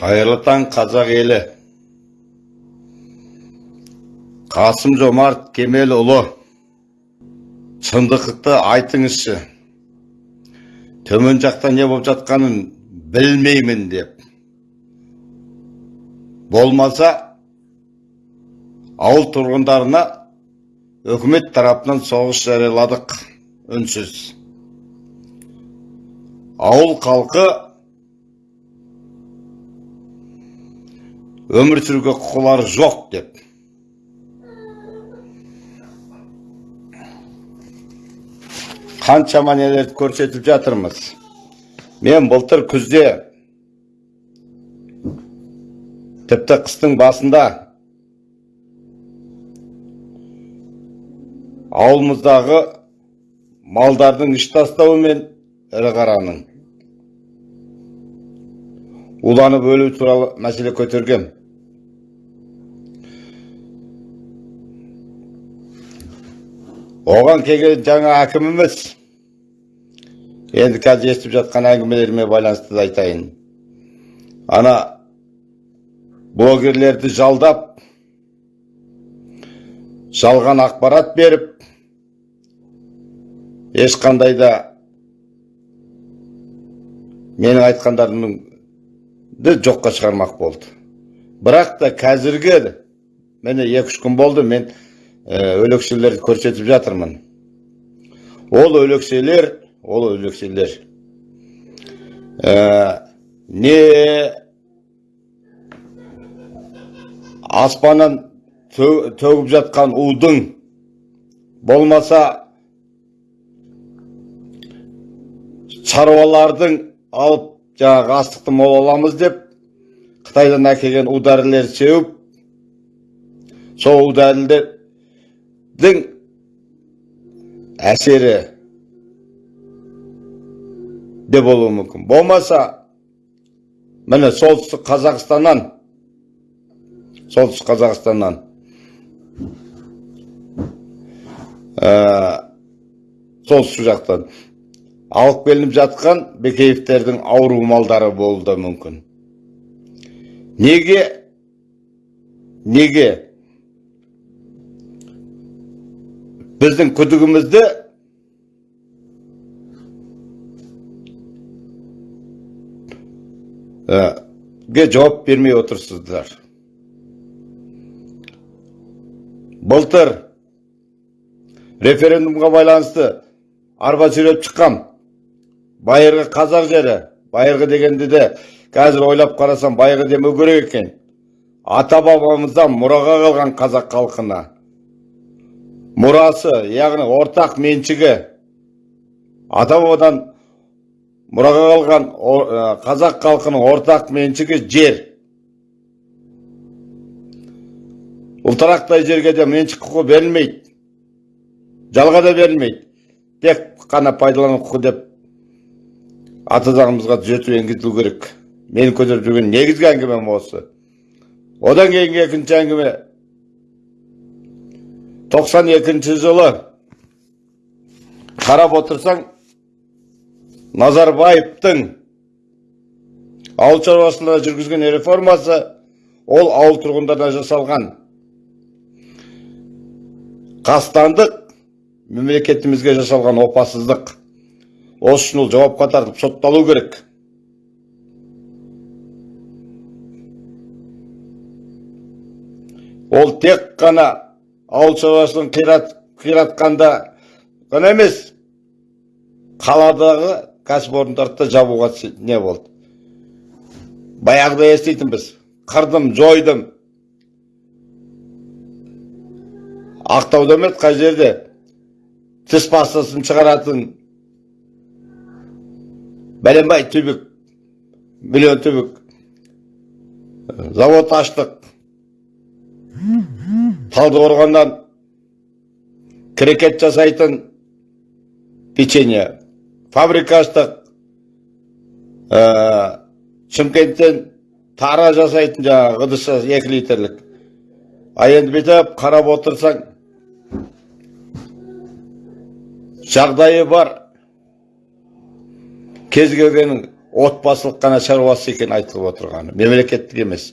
қайырлы таң қазақ елі. Қасым жомарт кемелұлы шындықты айтыңызшы. Төмен жақта не болып жатқанын білмеймін деп. Болмаса ауыл тұрғындарына үкімет тарапынан соғыс жарияладық үнсіз. Ауыл халқы өмір сүруге құқылары жоқ деп қаншама нелерді көрсетіп жатырмыз мен былтыр күзде тіпті қыстың басында ауылымыздағы малдардың іш тастауы мен ірі қараның уланып өлу туралы мәселе көтергем оған келген жаңа әкіміміз енді қазір естіп жатқан әңгімелеріме байланысты да айтайын. Ана блогерлерді жалдап жалған ақпарат беріп ешқандай да менің айтқандарымды жоққа шығармақ болды. Бірақ та қазіргі міне екі үш күн болды мен өлекселерді көрсетіп жатырмын ол өлекселер ол өлекселер не аспаннан төгіп жатқан удың болмаса шаруалардың алып жаңағы астықты мол аламыз деп қытайдан әкелген удәрілерді сеуіп сол удәрілердің әсері. Де болуы мүмкін. Болмаса міне солтүстік қазақстаннан. Солтүстік қазақстаннан. Солтүстік жақтан. Алып келініп жатқан бекеевтердің ауру малдары болуы да мүмкін. Неге? Неге? Біздің күдігімізді ге жауап бермей отырсыздар былтыр референдумға байланысты арба сүйреп шыққам байырғы қазақ жері байырғы дегенде де қазір ойлап қарасам байырғы демеу керек екен ата бабамыздан мұраға қалған қазақ халқына мұрасы яғни ортақ меншігі. Ата бабадан мұраға қалған қазақ халқының ортақ меншігі жер. Ұлтарақтай жерге де меншік құқы берілмейді. Жалға да берілмейді. Тек қана пайдалану құқы деп ата заңымызға түзету енгізілу керек. Менің көтеріп жүрген негізгі әңгімем осы. Одан кейінгі екінші әңгіме 92 жылы қарап отырсаң Назарбаевтың ауыл шаруашылығына жүргізген реформасы ол ауыл тұрғындарына жасалған. Қастандық мемлекетімізге жасалған опасыздық. Осы үшін ол жауапқа тартып сотталу керек. Ол тек қана ауыл шаруашылығын қиратқанда ғана емес қаладағы кәсіпорындарды да жабуға не болды? Баяғыда еститінбіз қырдым жойдым. Ақтауда емес қай жерде? Тіс пастасын шығаратын бәленбай түбік миллион түбік завод аштық. Талдықорғаннан крекет жасайтын печенье. Фабрика аштық шымкенттен тара жасайтын жаңағы ыдыс екі литрлік. А енді бүйтіп қарап отырсаң жағдайы бар. Кез келгеннің отбасылық қана шаруасы екен айтылып отырғаны мемлекеттік емес.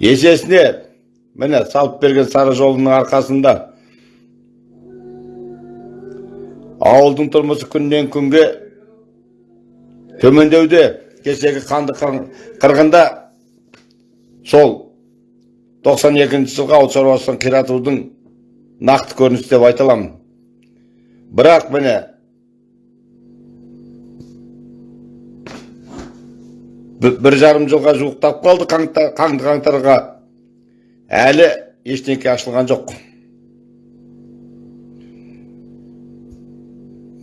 Есесіне міне салып берген сары жолының арқасында ауылдың тұрмысы күннен күнге төмендеуде кешегі қанды қырғында сол 92 жылғы ауыл шаруашылығын қиратудың нақты көрінісі деп айта аламын. Бірақ міне бір жарым жылға жуықтап қалды қаңды қаңтарға. Әлі ештеңке ашылған жоқ.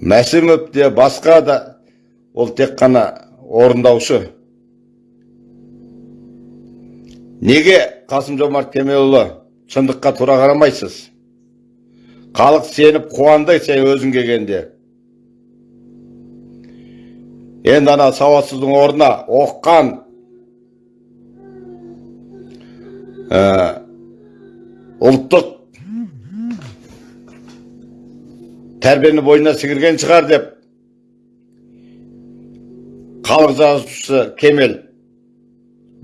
Мәсімов те басқа да ол тек қана орындаушы. Неге қасым жомарт кемелұлы шындыққа тура қарамайсыз? Халық сеніп қуанды сен өзің келгенде. Енді ана сауатсыздың орнына оққан ұлттық тәрбиені бойына сіңірген шығар деп халық жазушысы кемел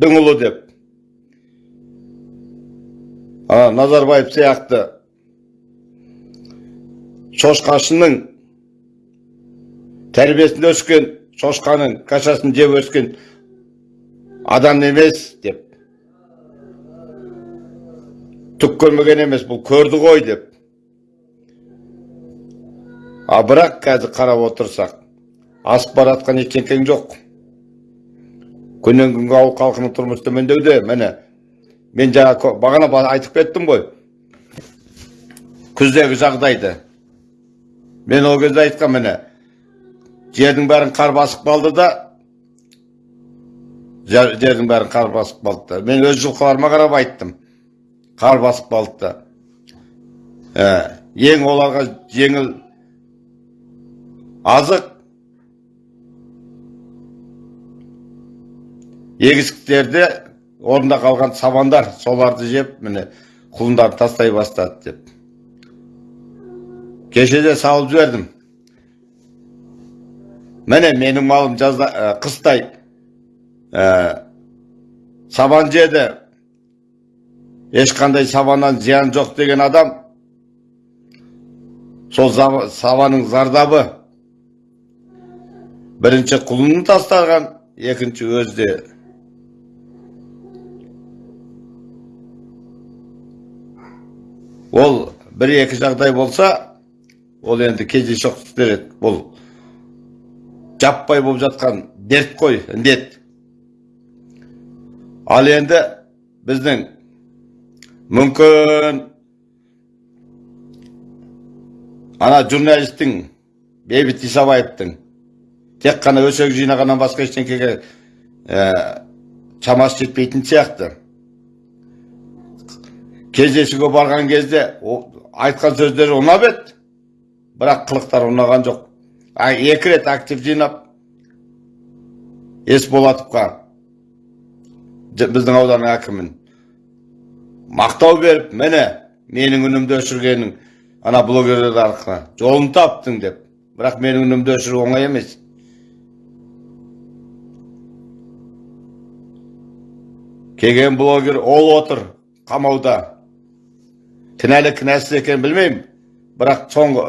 ұлы деп ана назарбаев сияқты шошқашының тәрбиесінде өскен шошқаның кашасын жеп өскен адам емес деп. Түк көрмеген емес бұл көрді ғой деп. А бірақ қазір қарап отырсақ асып бара жатқан ештеңкең жоқ. Күннен күнге ауыл халқының тұрмысы төмендеуде. Міне мен жаңа бағана айтып кеттім ғой. Күздегі жағдайды. Мен ол кезде айтқам міне жердің бәрін қар басып қалды да жердің бәрін қар басып қалды да. Мен өз жылқыларыма қарап айттым. Қар басып қалды да. Ә, ең оларға жеңіл азық егістіктерде орнында қалған сабандар соларды жеп міне құлындарын тастай бастады деп. Кеше салып жібердім. Міне менің малым жазда қыстай сабан жеді ешқандай сабаннан зиян жоқ деген адам сол сабанның зардабы бірінші құлынын тастаған екінші өзде ол бір екі жағдай болса ол енді кездейсоқ істер еді бұл жаппай болып жатқан дерт қой індет. Ал енді біздің мүмкін ана журналистің бейбіт исабаевтың тек қана өсек жинағаннан басқа ештеңкеге ә, шамасы жетпейтін сияқты. Кездесуге барған кезде айтқан сөздері ұнап еді бірақ қылықтары ұнаған жоқ. Екі рет актив жинап есболатовқа біздің ауданның әкімін. Мақтау беріп міне менің үнімді өшіргенің ана блогерлер арқылы жолын таптың деп. Бірақ менің үнімді өшіру оңай емес. Келген блогер ол отыр қамауда. Кінәлі кінәсіз екенін білмеймін. Бірақ соңғы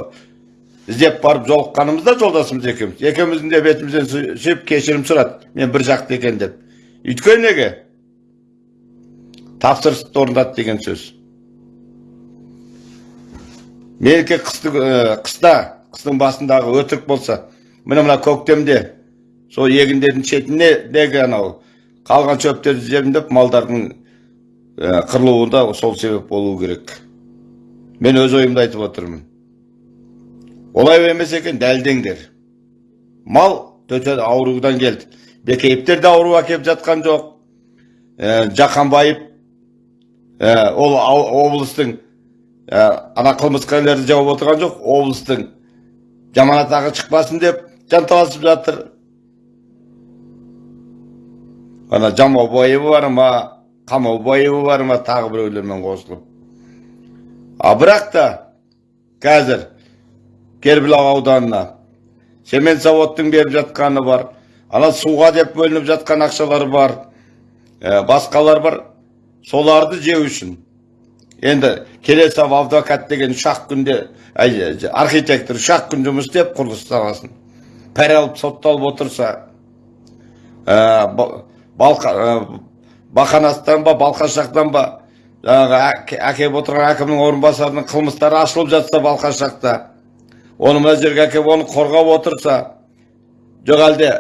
іздеп барып жолыққанымызда жолдасымыз екеуміз екеуміздің де бетімізден сүйіп кешірім сұрады мен бір жақты екен деп өйткені неге тапсырысты орындады деген сөз қысты, қыста қыстың басындағы өтірік болса міне мына көктемде сол егіндердің шетіне неге анау қалған шөптерді жемдеп малдардың қырылуында сол себеп болу керек мен өз ойымды айтып отырмын олай емес екен дәлдеңдер. Мал төте аурудан келді. Бекейіптер де ауру әкеліп жатқан жоқ. Ә, жақанбаев ә, ол облыстың ә, ана қылмыскерлерді жауып отырған жоқ облыстың. Жаман атағы шықпасын деп жанталасып жатыр. Ана жамаубаева бар ма қамаубаева бар ма тағы біреулермен қосылып. А бірақ та қазір кербұлақ ауданына цемент заводтың беріп жатқаны бар ана суға деп бөлініп жатқан ақшалар бар ә, басқалар бар соларды жеу үшін енді келесов адвокат деген үш ақ күнде әй, архитектор үш ақ күн жұмыс істеп құрылыс саласын пәре алып сотталып отырса ә, ба- балқа ә, бақанастан ба балқашақтан ба жаңағы отырған әкімнің орынбасарының қылмыстары ашылып жатса балқашақта оны мына жерге әкеп оны қорғап отырса жоқ әлде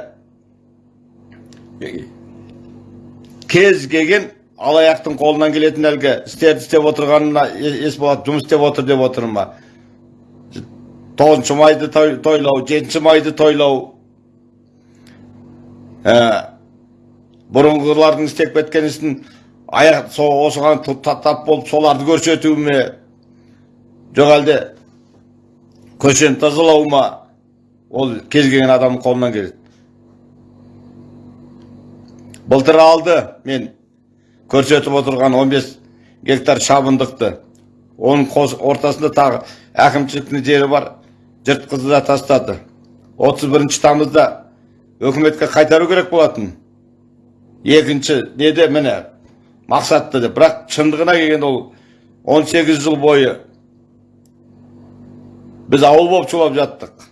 кез келген алаяқтың қолынан келетін әлгі істерді істеп отырғанына есболат жұмыс істеп отыр деп отырмын ба тоғызыншы майды той- тойлау жетінші майды тойлау бұрынғылардың істеп кеткен ісін аяқ осыған тап болып соларды көрсету ме жоқ әлде көшені тазалау ма ол кез келген адамның қолынан келеді. Былтыр алды мен көрсетіп отырған 15 гектар шабындықты. Оның қос- ортасында тағы әкімшіліктің жері бар жыртқызды да тастады. 31 тамызда өкіметке қайтару керек болатын. Екінші неде міне мақсатты деп бірақ шындығына келгенде ол 18 жыл бойы біз ауыл болып шулап жаттық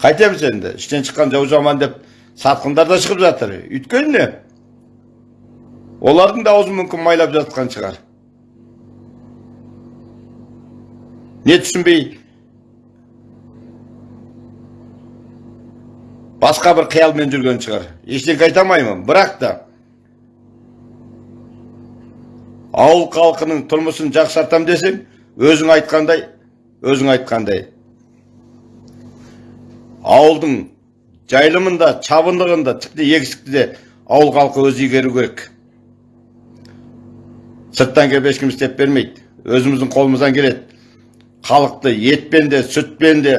қайтеміз енді іштен шыққан жау жаман деп сатқындар да шығып жатыр өйткені олардың да аузы мүмкін майлап жатқан шығар не түсінбей басқа бір қиялмен жүрген шығар ештеңе айта алмаймын бірақ та ауыл халқының тұрмысын жақсартам десең өзің айтқандай өзің айтқандай. Ауылдың жайылымында шабындығында тіпті егістікті де ауыл халқы өзі игеру керек. Сырттан келіп ешкім істеп бермейді. Өзіміздің қолымыздан келеді. Халықты етпен де сүтпен де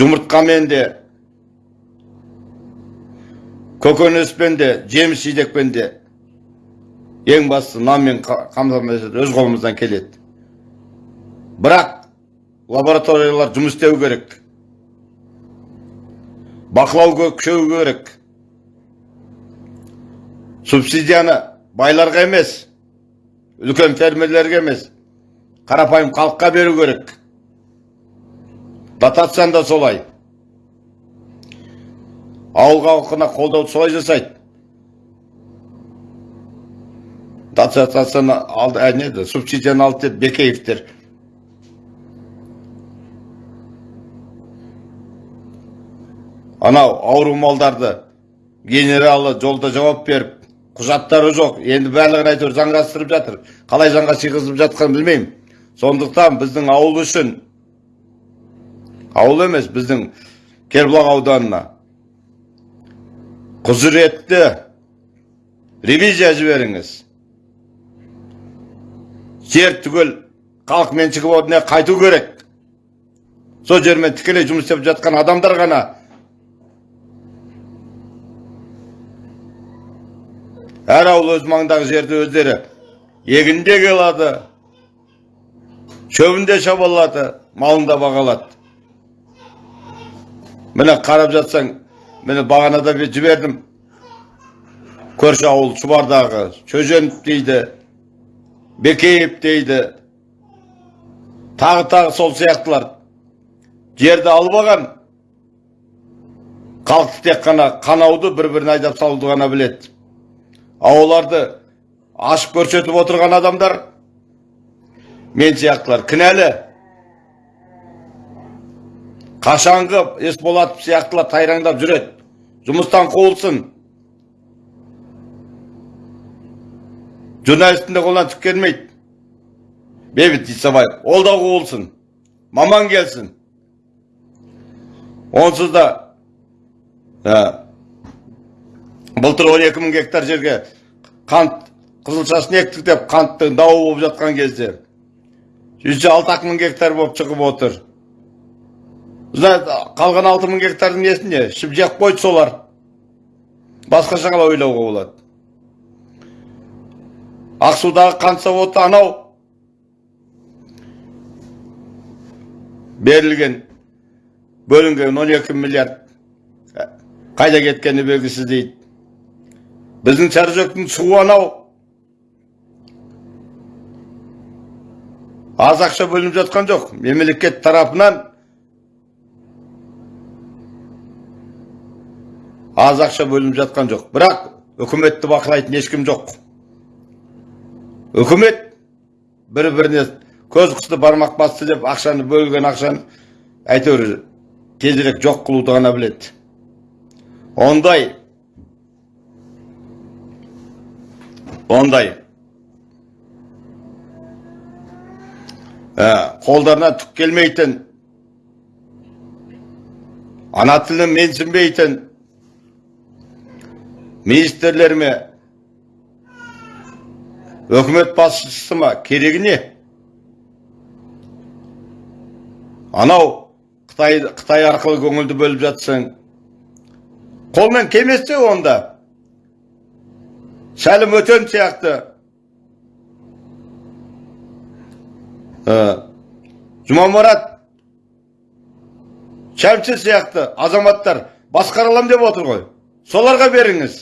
жұмыртқамен де көкөніспен де жеміс жидекпен де. Ең бастысы нанмен қа- қамтамасыз өз қолымыздан келеді. Бірақ лабораториялар жұмыс істеу керек. Бақылау күшею керек. Субсидияны байларға емес үлкен фермерлерге емес қарапайым халыққа беру керек. Дотацияны да солай. Ауыл халқына қолдауды солай жасайды. Дотацияны алды ә, субсидияны алды деді бекеевтер анау ауру малдарды генералы жолда жауап беріп құжаттары жоқ. Енді барлығын әйтеуір заңғастырып жатыр. Қалай заңға сыйғызып жатқанын білмеймін. Сондықтан біздің ауыл үшін ауыл емес біздің кербұлақ ауданына құзыретті ревизия жіберіңіз. Жер түгел халық меншігі орнына қайту керек. Сол жермен тікелей жұмыс істеп жатқан адамдар ғана әр ауыл өз маңындағы жерді өздері егінде алады шөбінде шаба алады малын да бағалады. Міне қарап жатсаң міне бағанада бе- жібердім. Көрші ауыл шұбардағы шөженов дейді бекеев дейді. Тағы тағы сол сияқтылар. Жерді алып алған халықты тек қана қанауды бір біріне айдап салуды ғана біледі. Ауларды ашып көрсетіп отырған адамдар мен сияқтылар кінәлі. Қашанғы есболатов сияқтылар тайраңдап жүреді. Жұмыстан қуылсын. Журналисттің де қолынан түк келмейді. Бейбіт исабаев ол да қуылсын. Маман келсін. Онсыз да ә, былтыр 12 мың гектар жерге қант қызылшасын ектік деп қанттың дауы болып жатқан кезде жүз алты ақ мың гектар болып шығып отыр. Қалған алты мың гектардың несіне ішіп жеп қойды солар. Басқаша қалай ойлауға болады. Ақсудағы қант заводы анау. Берілген бөлінген 12 миллиард қайда кеткені белгісіз дейді. Біздің сарыжөктің суы анау. аз ақша бөлініп жатқан жоқ мемлекет тарапынан. аз ақша бөлініп жатқан жоқ бірақ үкіметті бақылайтын ешкім жоқ. үкімет бір біріне көз қысты бармақ басты деп ақшаны бөлген ақшаны әйтеуір тезірек жоқ қылуды ғана біледі. ондай ондай ә, қолдарына түк келмейтін ана тілін менсінбейтін министрлер ме үкімет басшысы ма керегі не анау қытай, қытай арқылы көңілді бөліп жатсаң қолмен келмесе онда сәлім өтен сияқты жұмамұрат шәмші сияқты азаматтар басқара аламын деп отыр ғой соларға беріңіз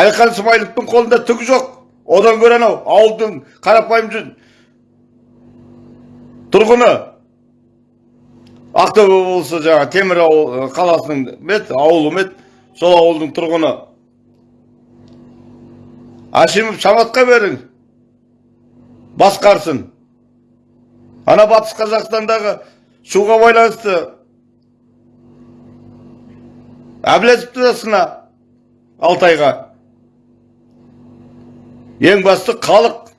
әлихан смайыловтың қолында түк жоқ одан гөрі анау ауылдың қарапайым тұрғыны ақтөбе облысы жаңа темір қаласының мет ауылы мет сол ауылдың тұрғыны. Ашимов саматқа берің басқарсын. Ана батыс қазақстандағы суға байланысты. Әбләзовті да сына алтайға. Ең басты халық.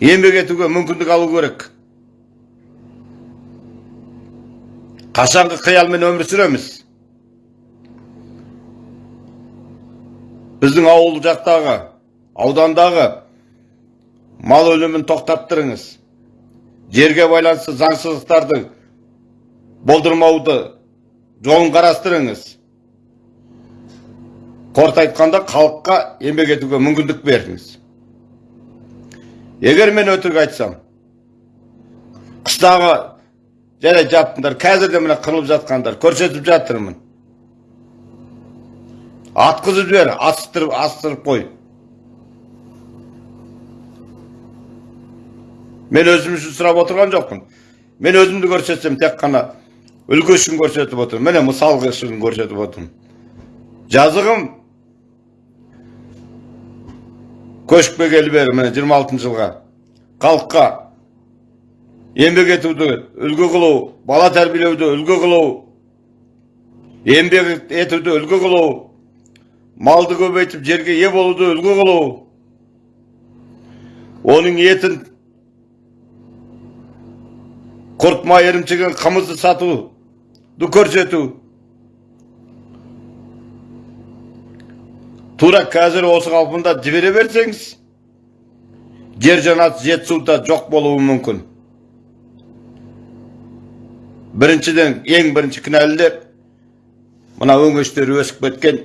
Еңбек етуге мүмкіндік алу керек. Қашанғы қиялмен өмір сүреміз біздің ауыл жақтағы аудандағы мал өлімін тоқтаттырыңыз жерге байланысты заңсыздықтарды болдырмауды жолын қарастырыңыз қорыта айтқанда халыққа еңбек етуге мүмкіндік беріңіз егер мен өтірік айтсам қыстағы жарайды жаптыңдар қазір де міне қырылып жатқандар көрсетіп жатырмын атқызып жібер астырып астырып қой мен өзім үшін сұрап отырған жоқпын мен өзімді көрсетсем тек қана үлгі үшін көрсетіп отырмын міне мысал үшін көрсетіп отырмын жазығым көшіп бері міне жиырма жылға халыққа еңбек етуді үлгі қылу бала тәрбиелеуді үлгі қылу еңбек етуді үлгі қылу малды көбейтіп жерге ие болуды үлгі қылу оның етін құрт май ірімшіген қымызды сату көрсету. Тура қазір осы қалпында жібере берсеңіз жер жанат жетісуда жоқ болуы мүмкін. Біріншіден ең бірінші кінәлілер мына өңештері өсіп кеткен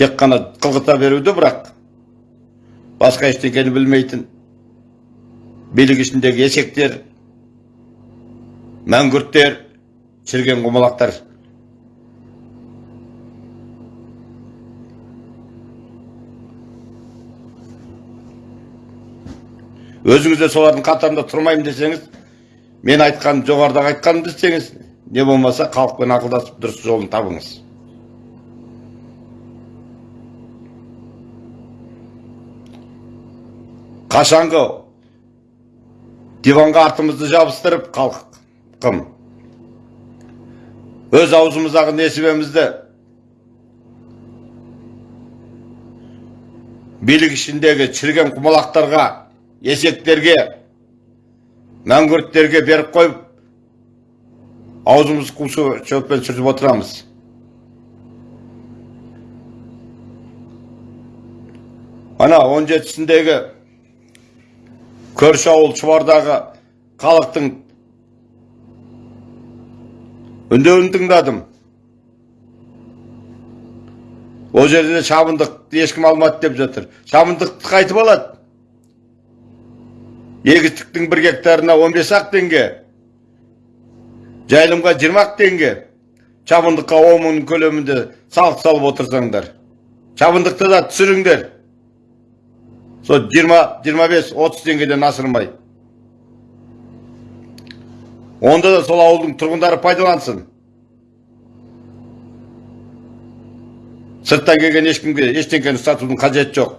тек қана қылғыта беруді бірақ басқа ештеңені білмейтін билік ішіндегі есектер мәңгүрттер шіріген құмалақтар өзіңіз де солардың қатарында тұрмаймын десеңіз мен айтқан жоғарыдағы айтқанымды істеңіз не болмаса халықпен ақылдасып дұрыс жолын табыңыз. Қашанғы диванға артымызды жабыстырып халқым өз аузымыздағы несібемізді билік ішіндегі шіріген құмалақтарға есектерге мәңгүрттерге беріп қойып аузымыз қу шөппен сүртіп отырамыз ана он жетісіндегі көрші ауыл шұбардағы халықтың үндеуін тыңдадым ол жерде шабындық ешкім алмады деп жатыр шабындықты қайтып алады егістіктің бір гектарына 15 ақ теңге жайылымға 20 ақ теңге шабындыққа 10 мың көлемінде салық салып отырсаңдар шабындықты да түсіріңдер. Сол 20-25-30 теңгеден асырмай. Онда да сол ауылдың тұрғындары пайдалансын. Сырттан келген ешкімге ештеңені сатудың қажеті жоқ.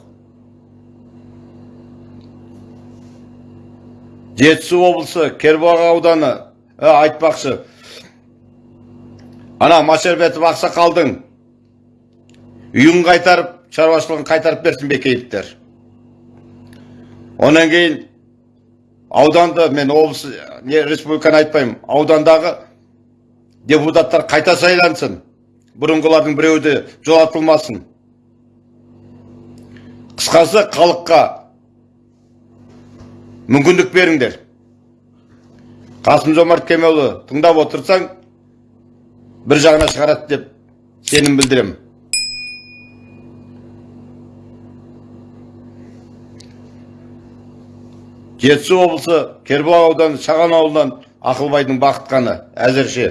Жетісу облысы кербұлақ ауданы. Ә, айтпақшы. Ана машербетов ақсақалдың үйін қайтарып шаруашылығын қайтарып берсін бекеевтер онан кейін ауданды мен облыс не республиканы айтпаймын. Аудандағы депутаттар қайта сайлансын. Бұрынғылардың біреуі де жолатылмасын. Қысқасы халыққа мүмкіндік беріңдер. Қасым жомарт кемелұлы тыңдап отырсаң бір жағына шығарады деп сенім білдіремін жетісу облысы кербұлақ ауданы шаған ауылынан ақылбайдың бақытқаны әзірше.